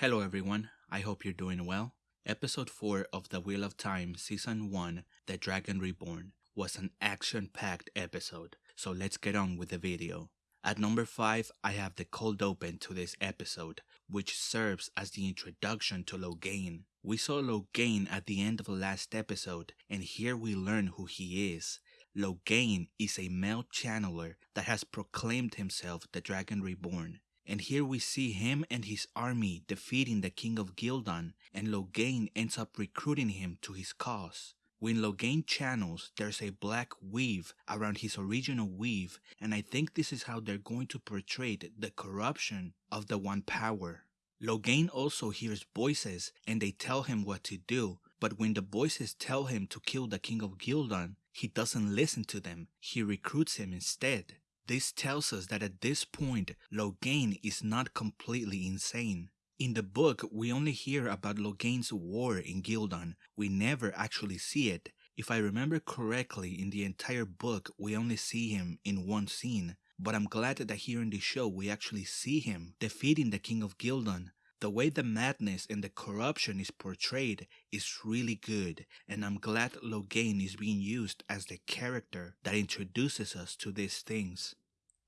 Hello everyone, I hope you're doing well. Episode 4 of The Wheel of Time Season 1, The Dragon Reborn, was an action-packed episode, so let's get on with the video. At number 5, I have the cold open to this episode, which serves as the introduction to Logain. We saw Logain at the end of the last episode, and here we learn who he is. Logain is a male channeler that has proclaimed himself the Dragon Reborn. And here we see him and his army defeating the king of Ghealdan, and Logain ends up recruiting him to his cause. When Logain channels, there's a black weave around his original weave, and I think this is how they're going to portray the corruption of the One Power. Logain also hears voices, and they tell him what to do, but when the voices tell him to kill the king of Ghealdan, he doesn't listen to them, he recruits him instead. This tells us that at this point, Logain is not completely insane. In the book, we only hear about Logain's war in Ghealdan. We never actually see it. If I remember correctly, in the entire book, we only see him in one scene. But I'm glad that here in the show, we actually see him defeating the King of Ghealdan. The way the madness and the corruption is portrayed is really good, and I'm glad Logain is being used as the character that introduces us to these things.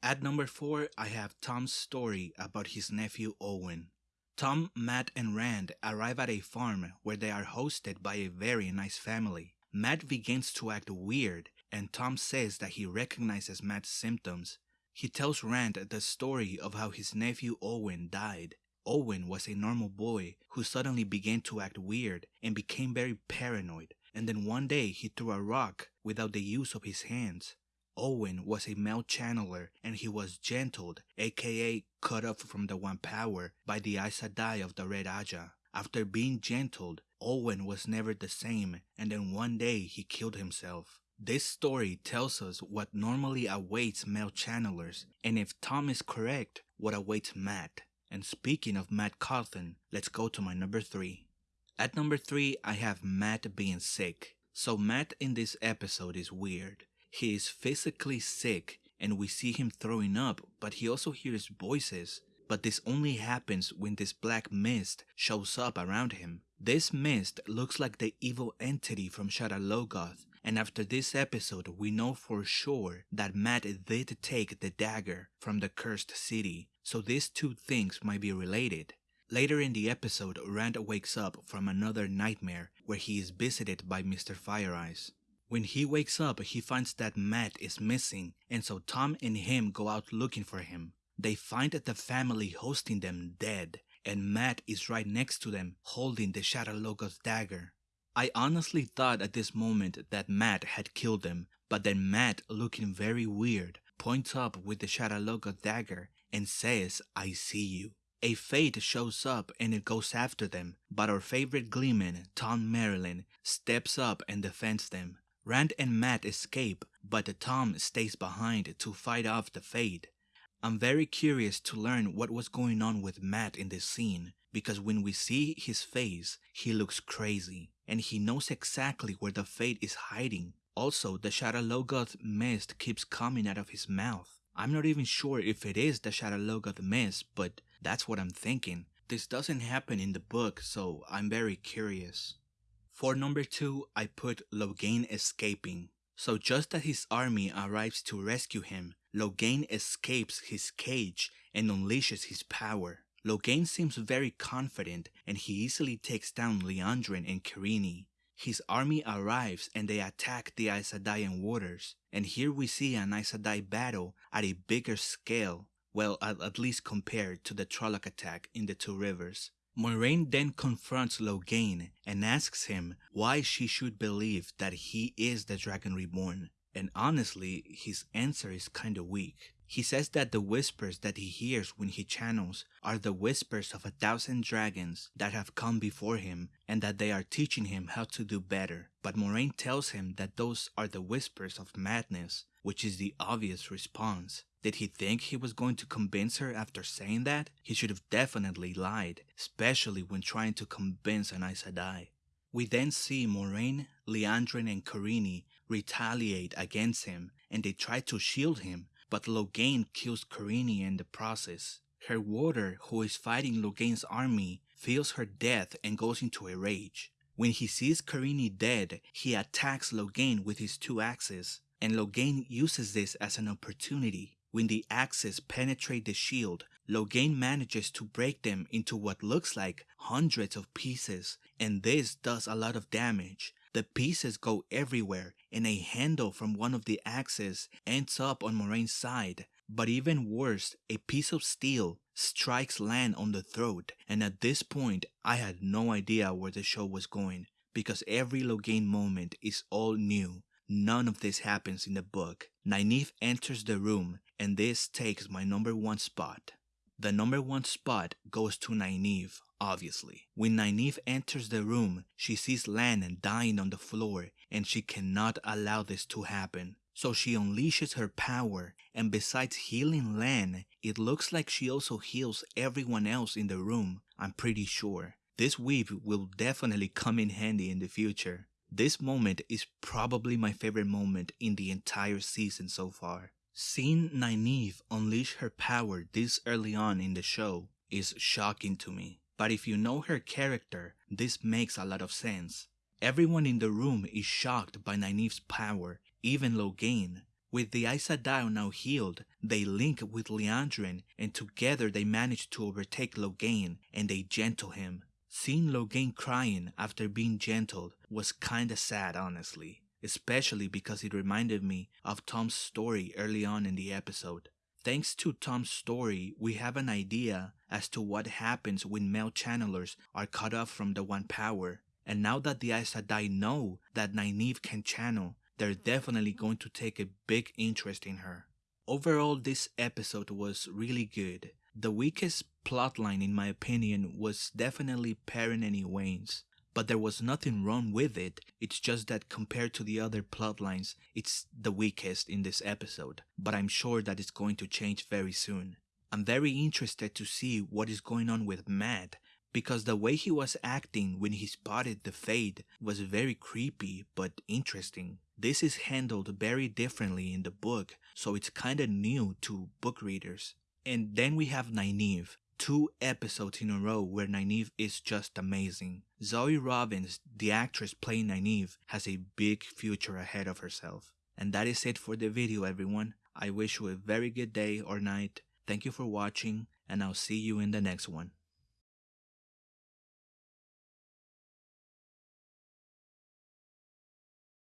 At number 4, I have Tom's story about his nephew Owen. Tom, Mat, and Rand arrive at a farm where they are hosted by a very nice family. Mat begins to act weird, and Tom says that he recognizes Mat's symptoms. He tells Rand the story of how his nephew Owen died. Owen was a normal boy who suddenly began to act weird and became very paranoid, and then one day he threw a rock without the use of his hands. Owen was a male channeler and he was gentled, aka cut off from the One Power by the Aes Sedai of the Red Ajah. After being gentled, Owen was never the same and then one day he killed himself. This story tells us what normally awaits male channelers and if Tom is correct, what awaits Mat. And speaking of Mat Cauthon, let's go to my number 3. At number 3, I have Mat being sick. So Mat in this episode is weird. He is physically sick and we see him throwing up, but he also hears voices. But this only happens when this black mist shows up around him. This mist looks like the evil entity from Shadar Logoth, and after this episode we know for sure that Mat did take the dagger from the cursed city, so these two things might be related. Later in the episode, Rand wakes up from another nightmare where he is visited by Mr. Fire Eyes. When he wakes up, he finds that Mat is missing, and so Tom and him go out looking for him. They find the family hosting them dead, and Mat is right next to them holding the Shadar Logoth dagger. I honestly thought at this moment that Mat had killed them, but then Mat, looking very weird, points up with the Shadar dagger and says, I see you. A Fade shows up and it goes after them, but our favorite Gleeman, Tom Merrilin, steps up and defends them. Rand and Mat escape, but Tom stays behind to fight off the Fade. I'm very curious to learn what was going on with Mat in this scene, because when we see his face, he looks crazy, and he knows exactly where the Fade is hiding. Also, the Shadar Logoth mist keeps coming out of his mouth. I'm not even sure if it is the Shadar Logoth mist, but that's what I'm thinking. This doesn't happen in the book, so I'm very curious. For number 2, I put Logain escaping. So just as his army arrives to rescue him, Logain escapes his cage and unleashes his power. Logain seems very confident and he easily takes down Liandrin and Kerene. His army arrives and they attack the Aes Sedai and warders, and here we see an Aes Sedai battle at a bigger scale, well at, at least compared to the Trolloc attack in the Two Rivers. Moiraine then confronts Logain and asks him why she should believe that he is the Dragon Reborn. And honestly, his answer is kinda weak. He says that the whispers that he hears when he channels are the whispers of a thousand dragons that have come before him and that they are teaching him how to do better. But Moiraine tells him that those are the whispers of madness, which is the obvious response. Did he think he was going to convince her after saying that? He should have definitely lied, especially when trying to convince an Aes Sedai. We then see Moiraine, Liandrin, and Kerene retaliate against him, and they try to shield him, but Logain kills Kerene in the process. Her warder, who is fighting Logain's army, feels her death and goes into a rage. When he sees Kerene dead, he attacks Logain with his two axes, and Logain uses this as an opportunity. When the axes penetrate the shield, Logain manages to break them into what looks like hundreds of pieces, and this does a lot of damage. The pieces go everywhere, and a handle from one of the axes ends up on Moiraine's side. But even worse, a piece of steel strikes Lan on the throat, and at this point, I had no idea where the show was going, because every Logain moment is all new. None of this happens in the book. Nynaeve enters the room, and this takes my number one spot. The number one spot goes to Nynaeve, obviously. When Nynaeve enters the room, she sees Lan dying on the floor, and she cannot allow this to happen. So she unleashes her power, and besides healing Lan, it looks like she also heals everyone else in the room, I'm pretty sure. This weave will definitely come in handy in the future. This moment is probably my favorite moment in the entire season so far. Seeing Nynaeve unleash her power this early on in the show is shocking to me. But if you know her character, this makes a lot of sense. Everyone in the room is shocked by Nynaeve's power even Logain. With the Aes Sedai now healed, they link with Liandrin and together they manage to overtake Logain and they gentle him. Seeing Logain crying after being gentled was kinda sad honestly, especially because it reminded me of Tom's story early on in the episode. Thanks to Tom's story, we have an idea as to what happens when male channelers are cut off from the One Power. And now that the Aes Sedai know that Nynaeve can channel, they're definitely going to take a big interest in her. Overall, this episode was really good. The weakest plotline, in my opinion, was definitely Perrin and Egwene's, but there was nothing wrong with it. It's just that compared to the other plotlines, it's the weakest in this episode, but I'm sure that it's going to change very soon. I'm very interested to see what is going on with Mat because the way he was acting when he spotted the Fade was very creepy but interesting. This is handled very differently in the book, so it's kinda new to book readers. And then we have Nynaeve, two episodes in a row where Nynaeve is just amazing. Zoe Robins, the actress playing Nynaeve, has a big future ahead of herself. And that is it for the video everyone. I wish you a very good day or night. Thank you for watching and I'll see you in the next one.